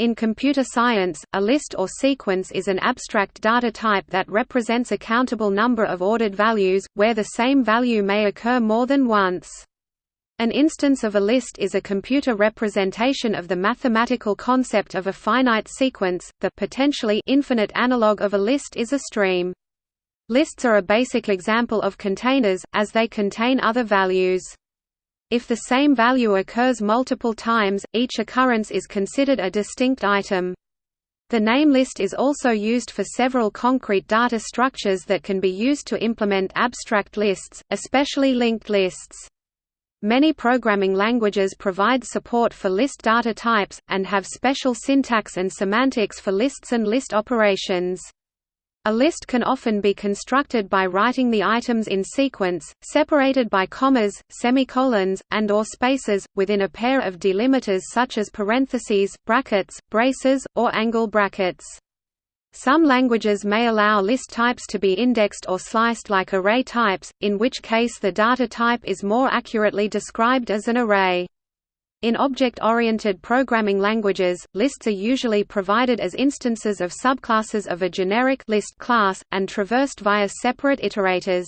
In computer science, a list or sequence is an abstract data type that represents a countable number of ordered values, where the same value may occur more than once. An instance of a list is a computer representation of the mathematical concept of a finite sequence. The potentially infinite analog of a list is a stream. Lists are a basic example of containers, as they contain other values. If the same value occurs multiple times, each occurrence is considered a distinct item. The name list is also used for several concrete data structures that can be used to implement abstract lists, especially linked lists. Many programming languages provide support for list data types, and have special syntax and semantics for lists and list operations. A list can often be constructed by writing the items in sequence, separated by commas, semicolons, and or spaces, within a pair of delimiters such as parentheses, brackets, braces, or angle brackets. Some languages may allow list types to be indexed or sliced like array types, in which case the data type is more accurately described as an array. In object-oriented programming languages, lists are usually provided as instances of subclasses of a generic list class, and traversed via separate iterators.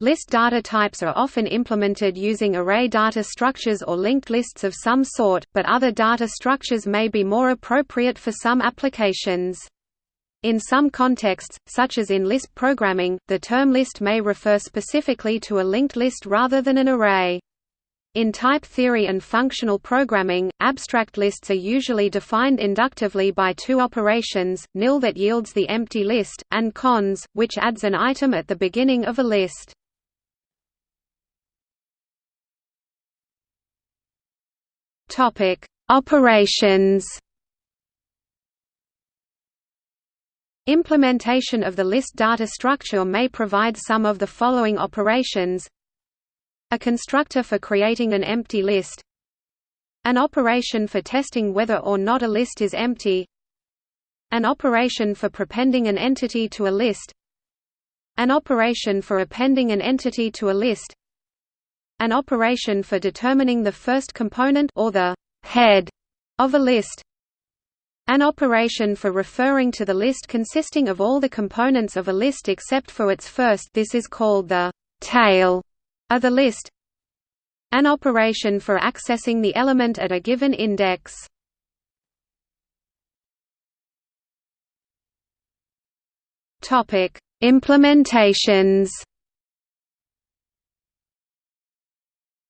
List data types are often implemented using array data structures or linked lists of some sort, but other data structures may be more appropriate for some applications. In some contexts, such as in Lisp programming, the term list may refer specifically to a linked list rather than an array. In type theory and functional programming, abstract lists are usually defined inductively by two operations, nil that yields the empty list, and cons, which adds an item at the beginning of a list. Operations Implementation of the list data structure may provide some of the following operations a constructor for creating an empty list An operation for testing whether or not a list is empty An operation for prepending an entity to a list An operation for appending an entity to a list An operation for determining the first component or the head of a list an operation for referring to the list consisting of all the components of a list except for its first. This is called the tail of the list an operation for accessing the element at a given index. Topic: Implementations.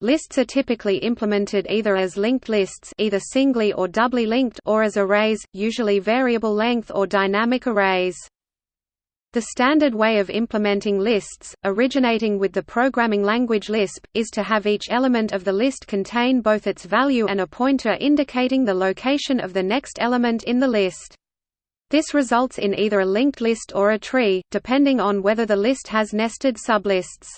Lists are typically implemented either as linked lists either singly or doubly linked or as arrays, usually variable length or dynamic arrays. The standard way of implementing lists, originating with the programming language Lisp, is to have each element of the list contain both its value and a pointer indicating the location of the next element in the list. This results in either a linked list or a tree, depending on whether the list has nested sublists.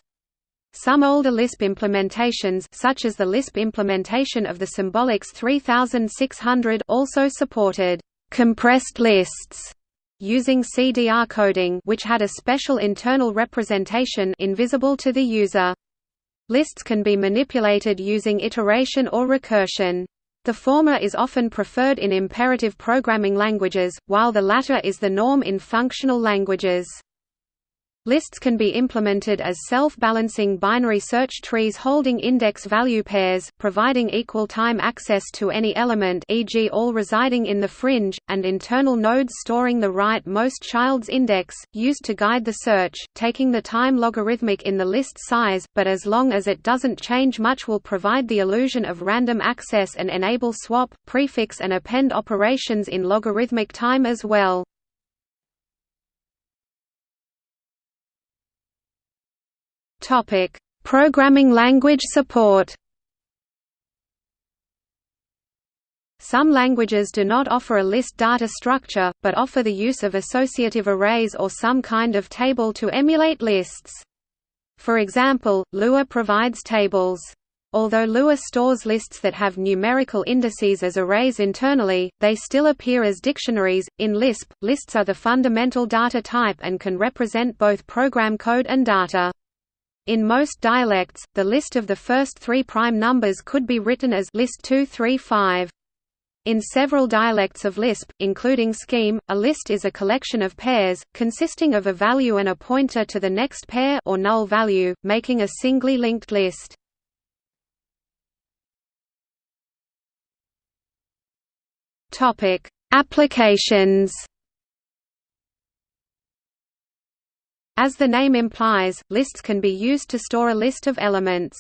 Some older Lisp implementations such as the Lisp implementation of the Symbolics 3600 also supported compressed lists using CDR coding which had a special internal representation invisible to the user. Lists can be manipulated using iteration or recursion. The former is often preferred in imperative programming languages, while the latter is the norm in functional languages. Lists can be implemented as self-balancing binary search trees holding index value pairs, providing equal time access to any element e.g. all residing in the fringe, and internal nodes storing the right-most child's index, used to guide the search, taking the time logarithmic in the list size, but as long as it doesn't change much will provide the illusion of random access and enable swap, prefix and append operations in logarithmic time as well. Topic: Programming language support. Some languages do not offer a list data structure, but offer the use of associative arrays or some kind of table to emulate lists. For example, Lua provides tables. Although Lua stores lists that have numerical indices as arrays internally, they still appear as dictionaries. In Lisp, lists are the fundamental data type and can represent both program code and data. In most dialects, the list of the first three prime numbers could be written as list 235. In several dialects of Lisp, including Scheme, a list is a collection of pairs, consisting of a value and a pointer to the next pair or null value, making a singly linked list. Applications. As the name implies, lists can be used to store a list of elements.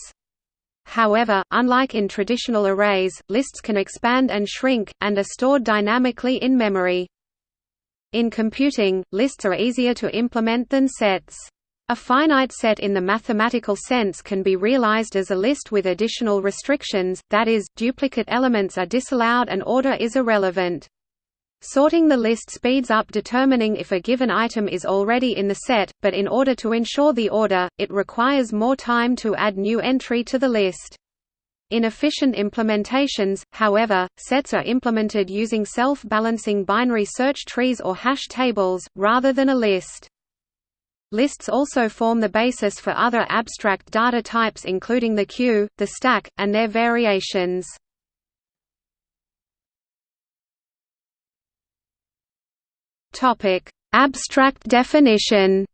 However, unlike in traditional arrays, lists can expand and shrink, and are stored dynamically in memory. In computing, lists are easier to implement than sets. A finite set in the mathematical sense can be realized as a list with additional restrictions, that is, duplicate elements are disallowed and order is irrelevant. Sorting the list speeds up determining if a given item is already in the set, but in order to ensure the order, it requires more time to add new entry to the list. In efficient implementations, however, sets are implemented using self-balancing binary search trees or hash tables, rather than a list. Lists also form the basis for other abstract data types including the queue, the stack, and their variations. Topic: Abstract definition.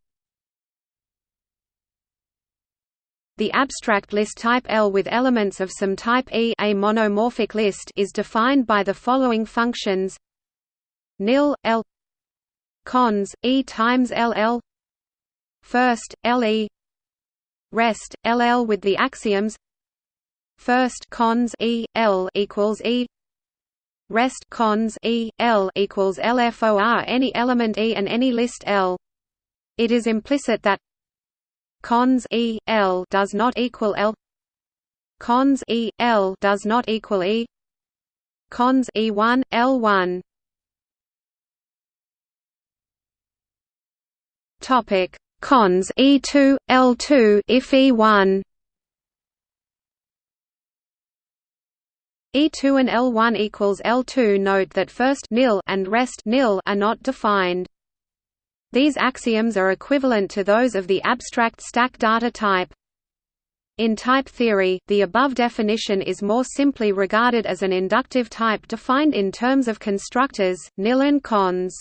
The abstract list type L with elements of some type E a monomorphic list is defined by the following functions. Nil L. Cons E times LL first LE rest LL with the axioms. First cons E L equals E rest cons e l equals lfor any element e and any list l. It is implicit that cons e l does not equal l. Cons e l does not equal e. Cons e1 l1. Topic cons e2 l2 if e1 E2 and L1 equals L2 note that first nil and rest nil are not defined. These axioms are equivalent to those of the abstract stack data type. In type theory, the above definition is more simply regarded as an inductive type defined in terms of constructors, nil and cons.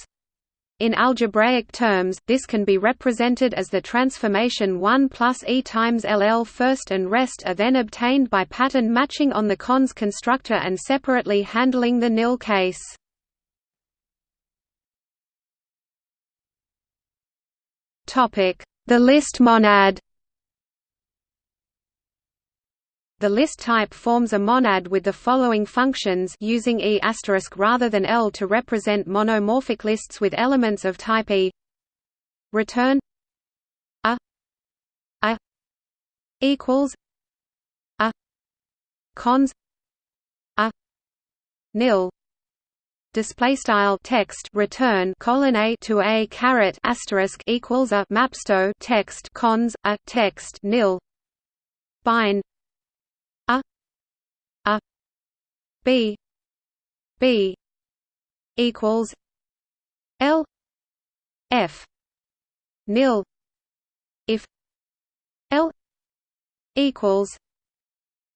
In algebraic terms, this can be represented as the transformation 1 plus e times ll first and rest are then obtained by pattern matching on the cons constructor and separately handling the nil case. The list monad The list type forms a monad with the following functions using E** asterisk rather than L to represent monomorphic lists with elements of type E. Return. A. A. Equals. A. Cons. A. Nil. Display style text return colon a to a caret asterisk equals a. Mapsto text cons a text nil. Bind B. B. equals L. F. nil. If L. equals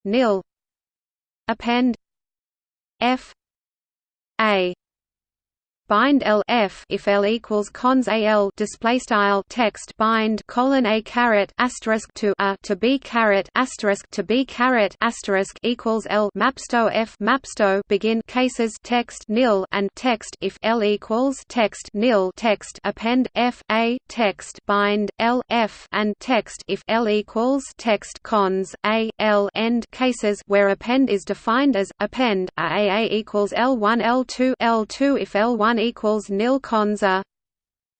nil. Append F. A bind L F if L equals cons AL display style text bind colon A caret asterisk to a to B caret asterisk to B caret asterisk equals L mapsto F mapsto begin cases text nil and text if L equals text nil text append F A text bind L F and text if L equals text cons A L end cases where append is defined as append a A equals L1 L2 L2 if L1 equals nil cons a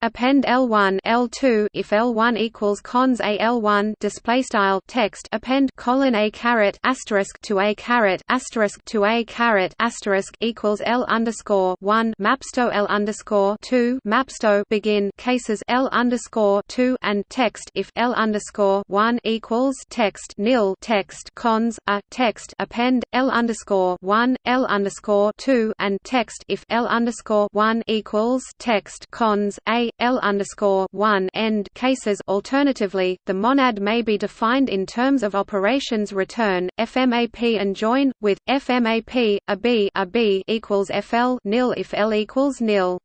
Append L1 L2 if L1 equals cons a L1 display style text append colon a caret asterisk to a caret asterisk to a caret asterisk equals L underscore 1 mapsto L underscore 2 mapsto begin cases L underscore 2 and text if L underscore 1 equals text nil text cons a text append L underscore 1 L underscore 2 and text if L underscore 1 equals text cons a L underscore one end cases. Alternatively, the monad may be defined in terms of operations return, FMAP and join, with FMAP a B a B equals FL nil if L equals nil.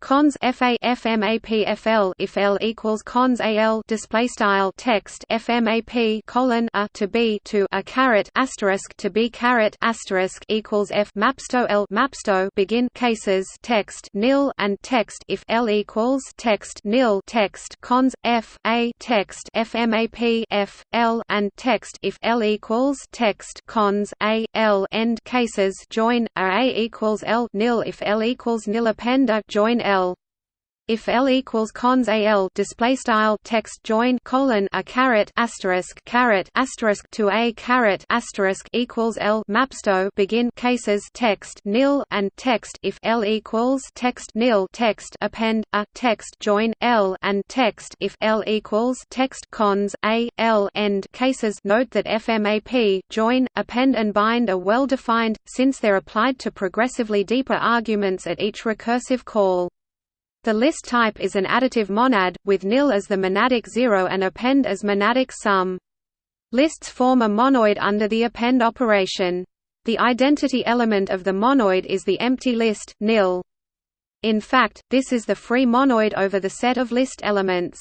Cons FA if L equals cons AL display style text FMAP colon a to B to a caret asterisk to B caret asterisk equals F mapsto L mapsto begin cases text nil and text if L equals text nil text cons F A text FMAP F L and text if L equals text cons A L end cases join a, a equals L nil if L equals nil append join L. If L equals cons AL display style text join colon a caret asterisk caret asterisk to a caret asterisk equals L mapsto begin cases text nil and text if L equals text nil text append a text join L and text if L equals text cons a L end cases note that FMAP join append and bind are well defined since they're applied to progressively deeper arguments at each recursive call. The list type is an additive monad, with nil as the monadic zero and append as monadic sum. Lists form a monoid under the append operation. The identity element of the monoid is the empty list, nil. In fact, this is the free monoid over the set of list elements.